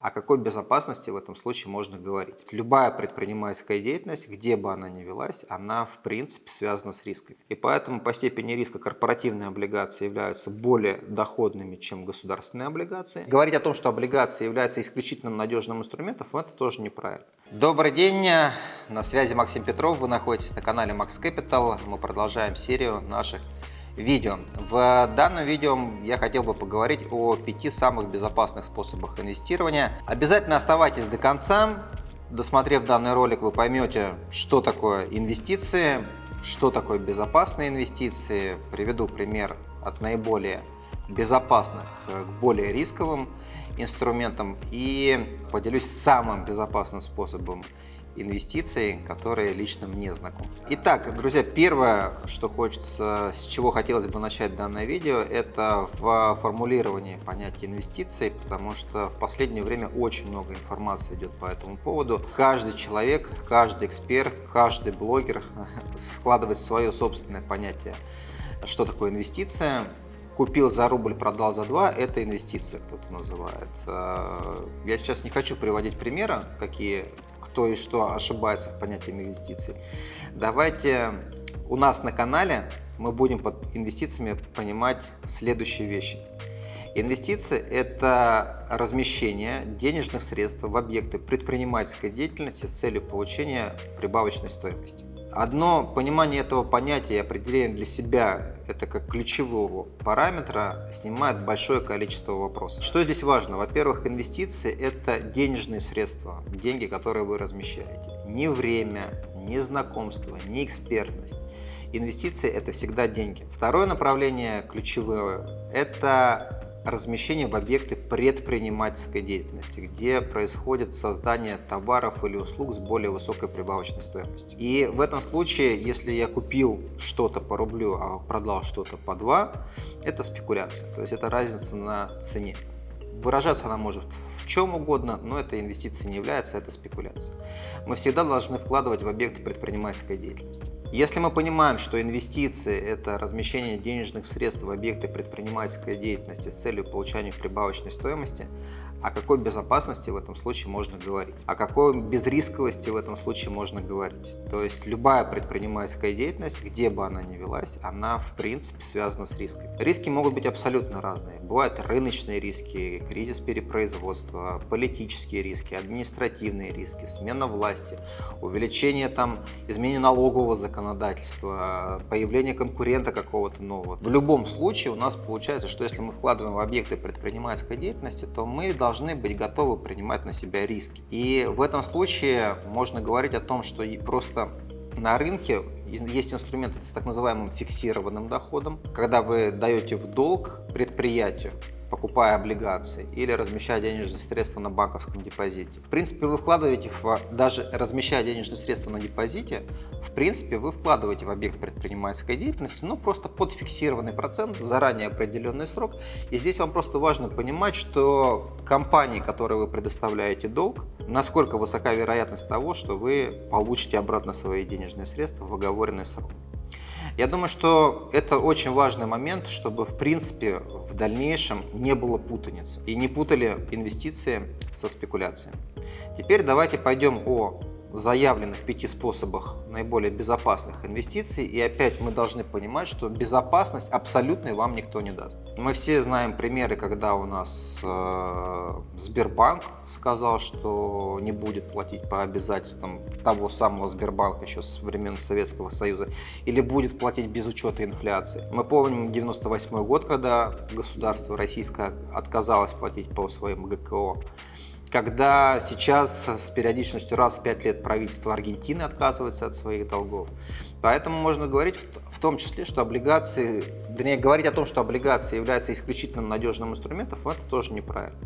О какой безопасности в этом случае можно говорить? Любая предпринимательская деятельность, где бы она ни велась, она в принципе связана с рисками. И поэтому по степени риска корпоративные облигации являются более доходными, чем государственные облигации. Говорить о том, что облигации являются исключительно надежным инструментом, это тоже неправильно. Добрый день, на связи Максим Петров, вы находитесь на канале Max Capital. Мы продолжаем серию наших видео. В данном видео я хотел бы поговорить о пяти самых безопасных способах инвестирования. Обязательно оставайтесь до конца. Досмотрев данный ролик, вы поймете, что такое инвестиции, что такое безопасные инвестиции. Приведу пример от наиболее безопасных к более рисковым инструментам и поделюсь самым безопасным способом инвестиций, которые лично мне знакомы. Итак, друзья, первое, что хочется, с чего хотелось бы начать данное видео, это в формулировании понятия инвестиций, потому что в последнее время очень много информации идет по этому поводу. Каждый человек, каждый эксперт, каждый блогер вкладывает свое собственное понятие, что такое инвестиция, купил за рубль, продал за два, это инвестиция, кто-то называет. Э, я сейчас не хочу приводить примеры, какие кто и что ошибается в понятии инвестиций. Давайте у нас на канале мы будем под инвестициями понимать следующие вещи. Инвестиции – это размещение денежных средств в объекты предпринимательской деятельности с целью получения прибавочной стоимости. Одно понимание этого понятия и определение для себя, это как ключевого параметра, снимает большое количество вопросов. Что здесь важно? Во-первых, инвестиции – это денежные средства, деньги, которые вы размещаете. Не время, не знакомство, не экспертность. Инвестиции – это всегда деньги. Второе направление ключевое – это размещение в объекты предпринимательской деятельности, где происходит создание товаров или услуг с более высокой прибавочной стоимостью. И в этом случае, если я купил что-то по рублю, а продал что-то по 2, это спекуляция, то есть это разница на цене. Выражаться она может в чем угодно, но это инвестиция не является, это спекуляция. Мы всегда должны вкладывать в объекты предпринимательской деятельности. Если мы понимаем, что инвестиции – это размещение денежных средств в объекты предпринимательской деятельности с целью получения прибавочной стоимости, о какой безопасности в этом случае можно говорить? О какой безрисковости в этом случае можно говорить? То есть любая предпринимательская деятельность, где бы она ни велась, она в принципе связана с рисками. Риски могут быть абсолютно разные. Бывают рыночные риски, кризис перепроизводства, политические риски, административные риски, смена власти, увеличение там, изменение налогового законодательства, появление конкурента какого-то нового. В любом случае у нас получается, что если мы вкладываем в объекты предпринимательской деятельности, то мы должны должны быть готовы принимать на себя риски. И в этом случае можно говорить о том, что просто на рынке есть инструменты с так называемым фиксированным доходом, когда вы даете в долг предприятию покупая облигации или размещая денежные средства на банковском депозите. В принципе, вы вкладываете, в, даже размещая денежные средства на депозите, в принципе, вы вкладываете в объект предпринимательской деятельности, ну, просто под фиксированный процент, заранее определенный срок. И здесь вам просто важно понимать, что компании, которой вы предоставляете долг, насколько высока вероятность того, что вы получите обратно свои денежные средства в оговоренный срок. Я думаю, что это очень важный момент, чтобы в принципе в дальнейшем не было путаницы и не путали инвестиции со спекуляцией. Теперь давайте пойдем о заявленных пяти способах наиболее безопасных инвестиций. И опять мы должны понимать, что безопасность абсолютной вам никто не даст. Мы все знаем примеры, когда у нас э, Сбербанк сказал, что не будет платить по обязательствам того самого Сбербанка еще с времен Советского Союза, или будет платить без учета инфляции. Мы помним 98 год, когда государство российское отказалось платить по своим ГКО когда сейчас с периодичностью раз в 5 лет правительство Аргентины отказывается от своих долгов. Поэтому можно говорить в том числе, что облигации, вернее, говорить о том, что облигации являются исключительно надежным инструментом, это тоже неправильно.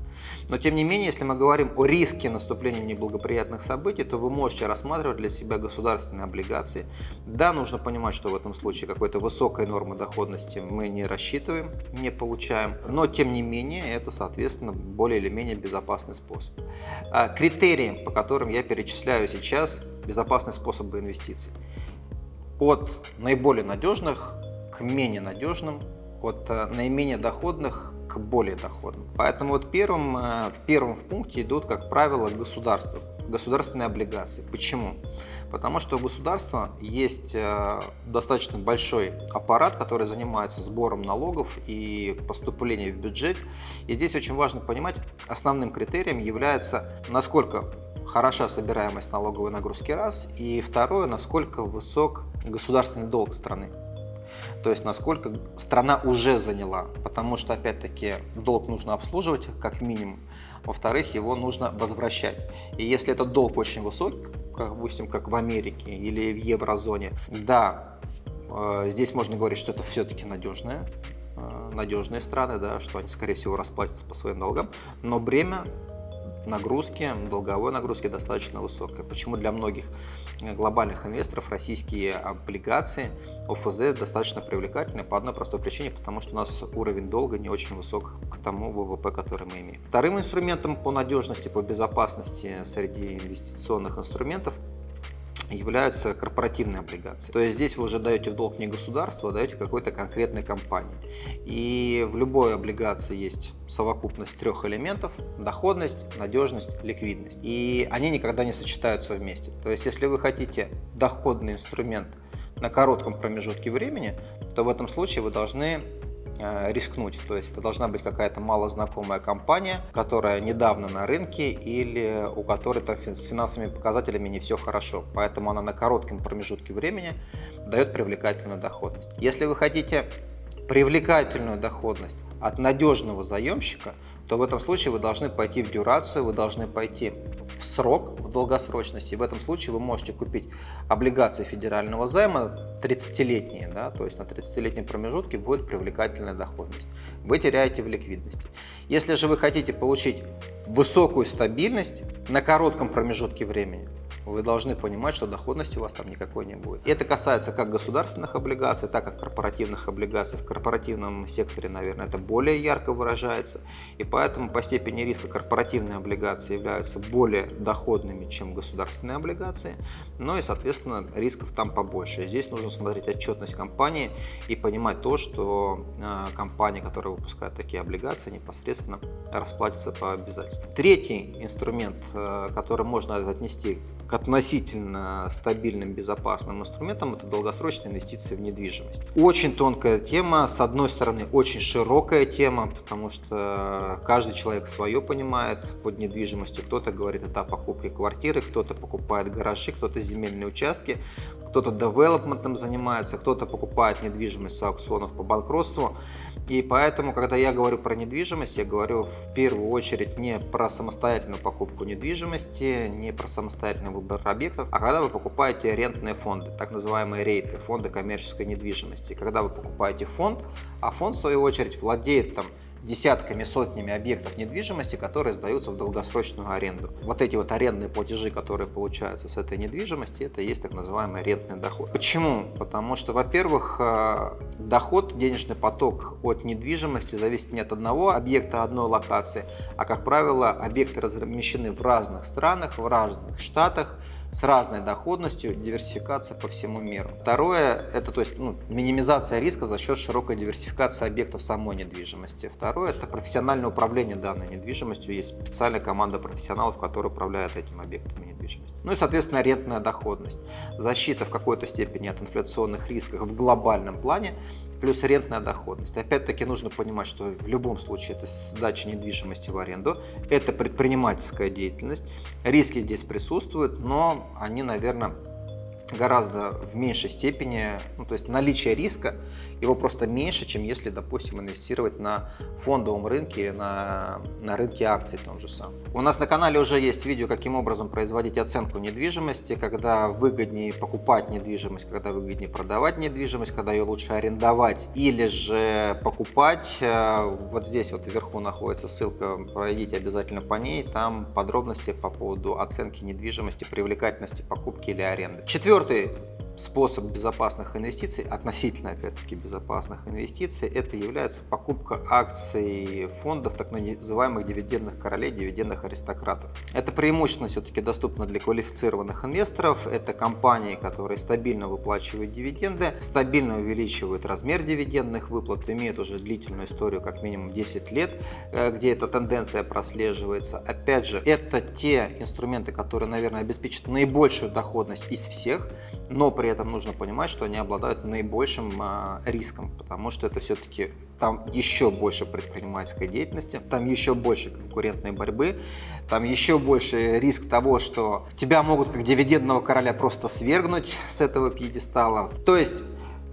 Но тем не менее, если мы говорим о риске наступления неблагоприятных событий, то вы можете рассматривать для себя государственные облигации. Да, нужно понимать, что в этом случае какой-то высокой нормы доходности мы не рассчитываем, не получаем, но тем не менее, это, соответственно, более или менее безопасный способ. А критерии, по которым я перечисляю сейчас безопасные способы инвестиций от наиболее надежных к менее надежным от э, наименее доходных к более доходным. Поэтому вот первым, э, первым в пункте идут, как правило, государства, государственные облигации. Почему? Потому что у государства есть э, достаточно большой аппарат, который занимается сбором налогов и поступлением в бюджет. И здесь очень важно понимать, основным критерием является, насколько хороша собираемость налоговой нагрузки раз, и второе, насколько высок государственный долг страны. То есть насколько страна уже заняла, потому что опять-таки долг нужно обслуживать как минимум, во-вторых, его нужно возвращать. И если этот долг очень высок, как, допустим, как в Америке или в еврозоне, да, э, здесь можно говорить, что это все-таки надежные, э, надежные страны, да, что они, скорее всего, расплатятся по своим долгам, но бремя нагрузки, долговой нагрузки достаточно высокая. Почему для многих глобальных инвесторов российские облигации ОФЗ достаточно привлекательны по одной простой причине, потому что у нас уровень долга не очень высок к тому ВВП, который мы имеем. Вторым инструментом по надежности, по безопасности среди инвестиционных инструментов являются корпоративные облигации. То есть здесь вы уже даете в долг не государству, а даете какой-то конкретной компании. И в любой облигации есть совокупность трех элементов – доходность, надежность, ликвидность. И они никогда не сочетаются вместе. То есть если вы хотите доходный инструмент на коротком промежутке времени, то в этом случае вы должны рискнуть. То есть это должна быть какая-то малознакомая компания, которая недавно на рынке или у которой там с финансовыми показателями не все хорошо. Поэтому она на коротком промежутке времени дает привлекательную доходность. Если вы хотите привлекательную доходность от надежного заемщика, то в этом случае вы должны пойти в дюрацию, вы должны пойти в срок, в долгосрочности. В этом случае вы можете купить облигации федерального займа 30-летние, да, то есть на 30-летнем промежутке будет привлекательная доходность. Вы теряете в ликвидности. Если же вы хотите получить высокую стабильность на коротком промежутке времени, вы должны понимать, что доходности у вас там никакой не будет. Это касается как государственных облигаций, так и корпоративных облигаций. В корпоративном секторе, наверное, это более ярко выражается. И поэтому по степени риска корпоративные облигации являются более доходными, чем государственные облигации. Но и, соответственно, рисков там побольше. Здесь нужно смотреть отчетность компании и понимать то, что э, компания, которая выпускает такие облигации, непосредственно расплатится по обязательствам. Третий инструмент, э, который можно отнести относительно стабильным, безопасным инструментом – это долгосрочные инвестиции в недвижимость. Очень тонкая тема, с одной стороны, очень широкая тема, потому что каждый человек свое понимает под недвижимостью. Кто-то говорит это о покупке квартиры, кто-то покупает гаражи, кто-то земельные участки, кто-то девелопментом занимается, кто-то покупает недвижимость с аукционов по банкротству. И поэтому, когда я говорю про недвижимость, я говорю в первую очередь не про самостоятельную покупку недвижимости, не про самостоятельный выбор объектов, а когда вы покупаете арендные фонды, так называемые рейты, фонды коммерческой недвижимости. Когда вы покупаете фонд, а фонд в свою очередь владеет там десятками, сотнями объектов недвижимости, которые сдаются в долгосрочную аренду. Вот эти вот арендные платежи, которые получаются с этой недвижимости, это и есть так называемый арендный доход. Почему? Потому что, во-первых, э, доход, денежный поток от недвижимости зависит не от одного объекта, одной локации, а, как правило, объекты размещены в разных странах, в разных штатах, с разной доходностью, диверсификация по всему миру. Второе, это то есть ну, минимизация риска за счет широкой диверсификации объектов самой недвижимости. Второе, это профессиональное управление данной недвижимостью. Есть специальная команда профессионалов, которые управляют этим объектом недвижимости. Ну и, соответственно, арендная доходность. Защита в какой-то степени от инфляционных рисков в глобальном плане, плюс арендная доходность. Опять-таки нужно понимать, что в любом случае это сдача недвижимости в аренду, это предпринимательская деятельность, риски здесь присутствуют, но они, наверное, гораздо в меньшей степени, ну, то есть наличие риска, его просто меньше, чем если, допустим, инвестировать на фондовом рынке или на, на рынке акций том же самом. У нас на канале уже есть видео, каким образом производить оценку недвижимости, когда выгоднее покупать недвижимость, когда выгоднее продавать недвижимость, когда ее лучше арендовать или же покупать. Э, вот здесь вот вверху находится ссылка, пройдите обязательно по ней, там подробности по поводу оценки недвижимости, привлекательности покупки или аренды. Четвертый способ безопасных инвестиций, относительно, опять-таки, безопасных инвестиций, это является покупка акций фондов так называемых дивидендных королей, дивидендных аристократов. Это преимущественно все-таки доступно для квалифицированных инвесторов. Это компании, которые стабильно выплачивают дивиденды, стабильно увеличивают размер дивидендных выплат, имеют уже длительную историю, как минимум 10 лет, э, где эта тенденция прослеживается. Опять же, это те инструменты, которые, наверное, обеспечат наибольшую доходность из всех, но при этом нужно понимать, что они обладают наибольшим а, риском, потому что это все-таки там еще больше предпринимательской деятельности, там еще больше конкурентной борьбы, там еще больше риск того, что тебя могут как дивидендного короля просто свергнуть с этого пьедестала. То есть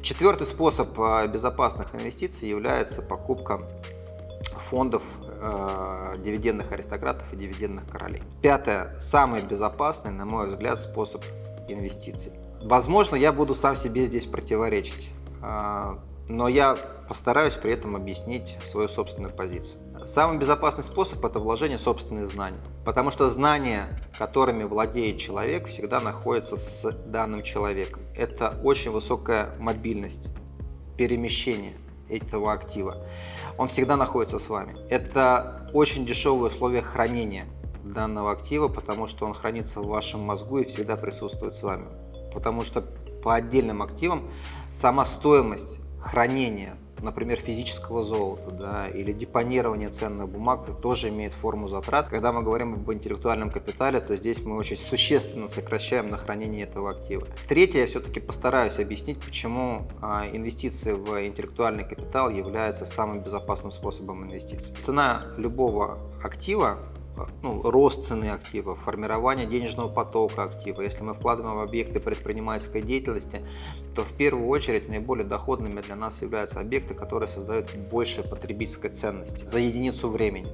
четвертый способ а, безопасных инвестиций является покупка фондов э, дивидендных аристократов и дивидендных королей. Пятое, самый безопасный, на мой взгляд, способ инвестиций. Возможно, я буду сам себе здесь противоречить, а, но я постараюсь при этом объяснить свою собственную позицию. Самый безопасный способ – это вложение собственных знаний, потому что знания, которыми владеет человек, всегда находятся с данным человеком. Это очень высокая мобильность, перемещение этого актива. Он всегда находится с вами. Это очень дешевые условия хранения данного актива, потому что он хранится в вашем мозгу и всегда присутствует с вами потому что по отдельным активам сама стоимость хранения, например, физического золота да, или депонирования ценных бумаг тоже имеет форму затрат. Когда мы говорим об интеллектуальном капитале, то здесь мы очень существенно сокращаем на хранение этого актива. Третье, я все-таки постараюсь объяснить, почему а, инвестиции в интеллектуальный капитал являются самым безопасным способом инвестиций. Цена любого актива ну, рост цены актива, формирование денежного потока актива. Если мы вкладываем в объекты предпринимательской деятельности, то в первую очередь наиболее доходными для нас являются объекты, которые создают больше потребительской ценности за единицу времени.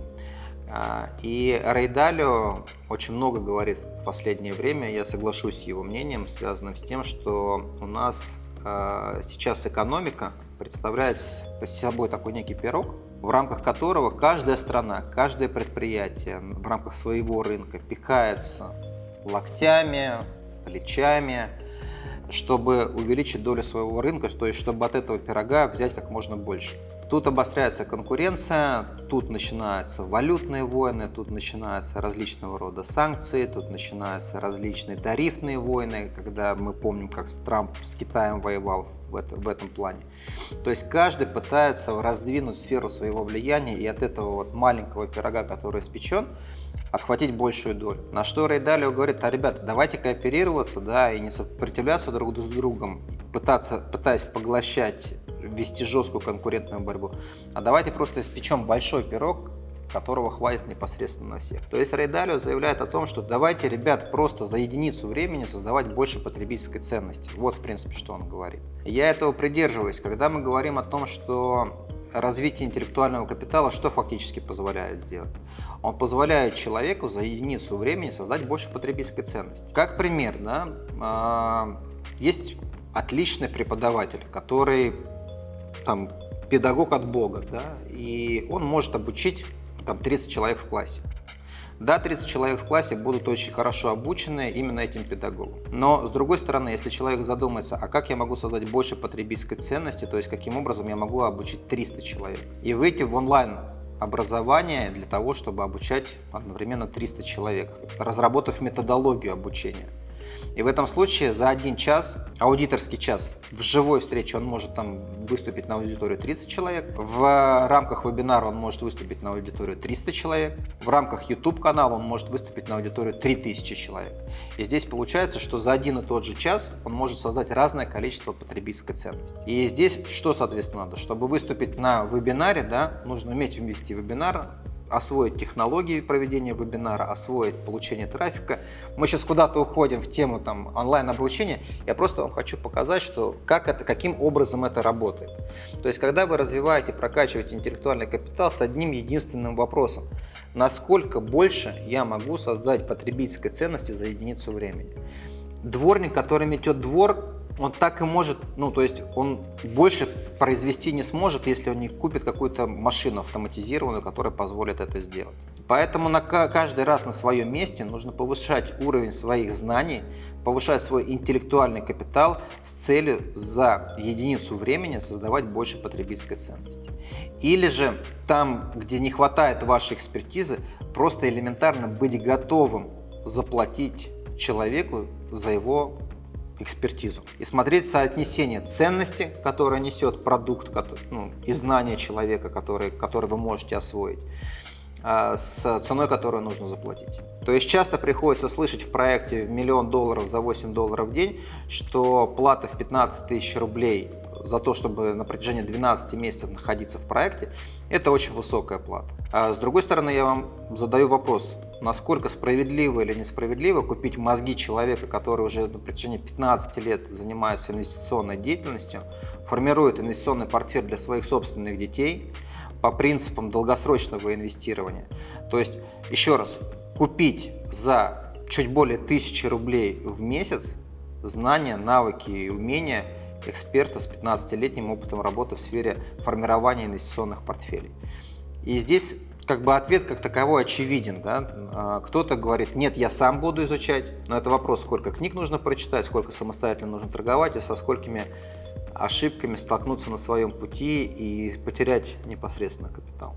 А, и Рейдалио очень много говорит в последнее время, я соглашусь с его мнением, связанным с тем, что у нас а, сейчас экономика представляет собой такой некий пирог, в рамках которого каждая страна, каждое предприятие в рамках своего рынка пихается локтями, плечами, чтобы увеличить долю своего рынка, то есть чтобы от этого пирога взять как можно больше. Тут обостряется конкуренция, тут начинаются валютные войны, тут начинаются различного рода санкции, тут начинаются различные тарифные войны, когда мы помним, как Трамп с Китаем воевал в, это, в этом плане. То есть каждый пытается раздвинуть сферу своего влияния и от этого вот маленького пирога, который испечен, отхватить большую долю. На что Рей Далио говорит, а ребята, давайте кооперироваться, да, и не сопротивляться друг с другом, пытаться, пытаясь поглощать вести жесткую конкурентную борьбу, а давайте просто испечем большой пирог, которого хватит непосредственно на всех. То есть Рейдалио заявляет о том, что давайте, ребят, просто за единицу времени создавать больше потребительской ценности. Вот, в принципе, что он говорит. Я этого придерживаюсь. Когда мы говорим о том, что развитие интеллектуального капитала что фактически позволяет сделать? Он позволяет человеку за единицу времени создать больше потребительской ценности. Как пример, да, а, есть отличный преподаватель, который там педагог от Бога, да, и он может обучить там 30 человек в классе. Да, 30 человек в классе будут очень хорошо обучены именно этим педагогом. Но, с другой стороны, если человек задумается, а как я могу создать больше потребительской ценности, то есть каким образом я могу обучить 300 человек, и выйти в онлайн образование для того, чтобы обучать одновременно 300 человек, разработав методологию обучения. И в этом случае за один час, аудиторский час, в живой встрече он может там выступить на аудиторию 30 человек, в рамках вебинара он может выступить на аудиторию 300 человек, в рамках YouTube канала он может выступить на аудиторию 3000 человек. И здесь получается, что за один и тот же час он может создать разное количество потребительской ценности. И здесь что, соответственно, надо? Чтобы выступить на вебинаре, да, нужно уметь ввести вебинар, освоить технологии проведения вебинара, освоить получение трафика. Мы сейчас куда-то уходим в тему там, онлайн-обучения. Я просто вам хочу показать, что как это, каким образом это работает. То есть, когда вы развиваете, прокачиваете интеллектуальный капитал с одним единственным вопросом. Насколько больше я могу создать потребительской ценности за единицу времени? Дворник, который метет двор, он так и может, ну то есть он больше произвести не сможет, если он не купит какую-то машину автоматизированную, которая позволит это сделать. Поэтому на каждый раз на своем месте нужно повышать уровень своих знаний, повышать свой интеллектуальный капитал с целью за единицу времени создавать больше потребительской ценности. Или же там, где не хватает вашей экспертизы, просто элементарно быть готовым заплатить человеку за его экспертизу и смотреть соотнесение ценности, которое несет продукт ну, и знания человека, который, который вы можете освоить, а, с ценой, которую нужно заплатить. То есть часто приходится слышать в проекте в миллион долларов за 8 долларов в день, что плата в 15 тысяч рублей за то, чтобы на протяжении 12 месяцев находиться в проекте, это очень высокая плата. А с другой стороны, я вам задаю вопрос, насколько справедливо или несправедливо купить мозги человека, который уже на протяжении 15 лет занимается инвестиционной деятельностью, формирует инвестиционный портфель для своих собственных детей по принципам долгосрочного инвестирования. То есть, еще раз, купить за чуть более 1000 рублей в месяц знания, навыки и умения эксперта с 15-летним опытом работы в сфере формирования инвестиционных портфелей. И здесь как бы ответ как таковой очевиден. Да? А, кто-то говорит, нет, я сам буду изучать, но это вопрос, сколько книг нужно прочитать, сколько самостоятельно нужно торговать и со сколькими ошибками столкнуться на своем пути и потерять непосредственно капитал.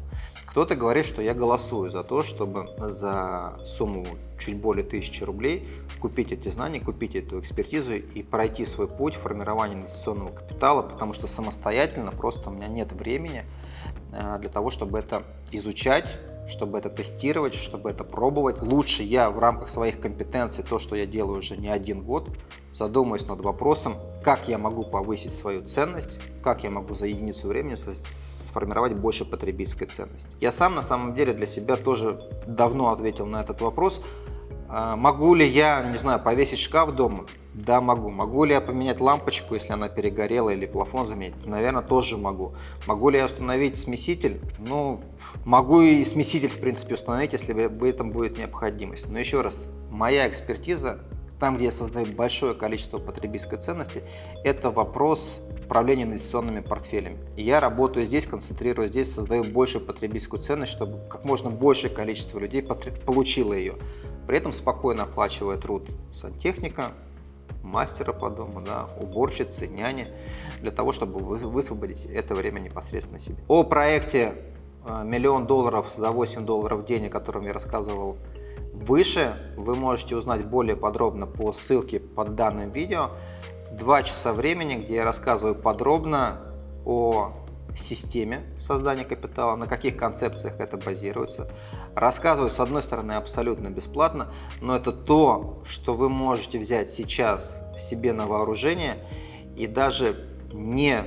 Кто-то говорит, что я голосую за то, чтобы за сумму чуть более тысячи рублей купить эти знания, купить эту экспертизу и пройти свой путь формирования инвестиционного капитала, потому что самостоятельно просто у меня нет времени э, для того, чтобы это изучать, чтобы это тестировать, чтобы это пробовать. Лучше я в рамках своих компетенций, то, что я делаю уже не один год, задумаюсь над вопросом, как я могу повысить свою ценность, как я могу за единицу времени сформировать больше потребительской ценности. Я сам на самом деле для себя тоже давно ответил на этот вопрос. А, могу ли я, не знаю, повесить шкаф дома? Да, могу. Могу ли я поменять лампочку, если она перегорела, или плафон заменить? Наверное, тоже могу. Могу ли я установить смеситель? Ну, могу и смеситель, в принципе, установить, если в этом будет необходимость. Но еще раз, моя экспертиза там, где я создаю большое количество потребительской ценности, это вопрос управления инвестиционными портфелями. Я работаю здесь, концентрируюсь здесь, создаю большую потребительскую ценность, чтобы как можно большее количество людей получило ее. При этом спокойно оплачивая труд сантехника, мастера по дому, да, уборщицы, няни, для того, чтобы высвободить это время непосредственно себе. О проекте э, «Миллион долларов за 8 долларов в день», о котором я рассказывал Выше вы можете узнать более подробно по ссылке под данным видео. Два часа времени, где я рассказываю подробно о системе создания капитала, на каких концепциях это базируется. Рассказываю, с одной стороны, абсолютно бесплатно, но это то, что вы можете взять сейчас себе на вооружение и даже не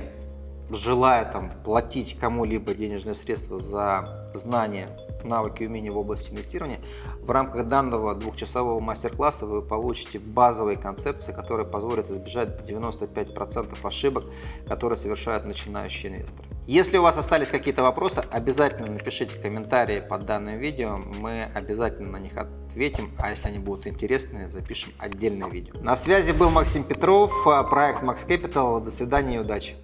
желая там, платить кому-либо денежные средства за знания навыки и умения в области инвестирования. В рамках данного двухчасового мастер-класса вы получите базовые концепции, которые позволят избежать 95% ошибок, которые совершают начинающие инвесторы. Если у вас остались какие-то вопросы, обязательно напишите комментарии под данным видео, мы обязательно на них ответим, а если они будут интересные, запишем отдельное видео. На связи был Максим Петров, проект Max Capital. До свидания и удачи!